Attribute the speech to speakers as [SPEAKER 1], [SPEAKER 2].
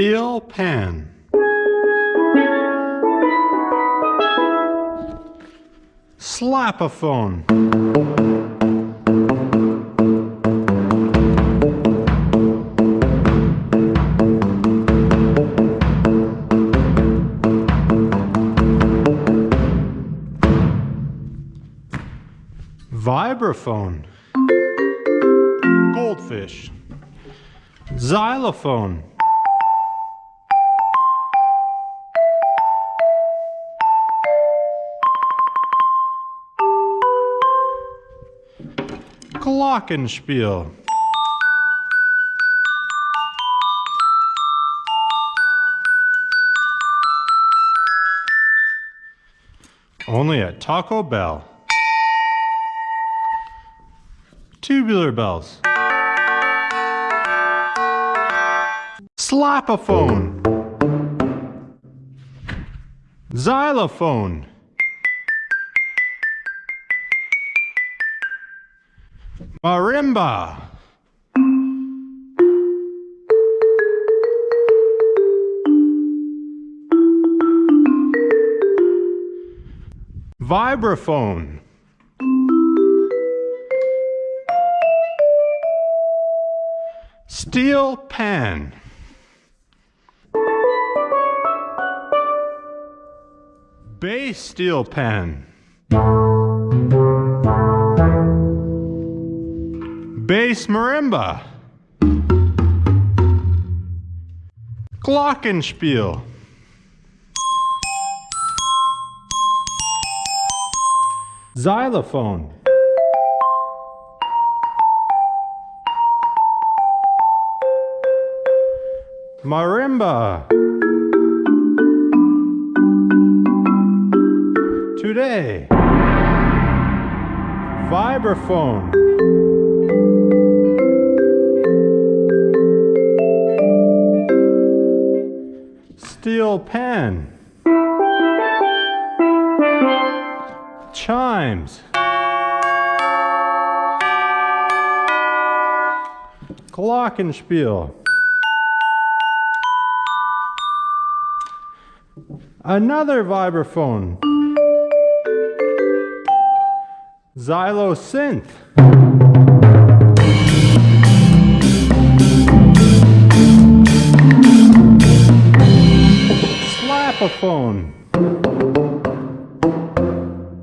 [SPEAKER 1] Steel pan. Slapophone. Vibraphone. Goldfish. Xylophone. Glockenspiel. Only at Taco Bell. Tubular bells. Slapophone. Xylophone. Marimba. Vibraphone. Steel pan. Bass steel pan. Bass marimba. Glockenspiel. Xylophone. Marimba. Today. Vibraphone. Steel pan. Chimes. Glockenspiel. Another vibraphone. Xylosynth. microphone.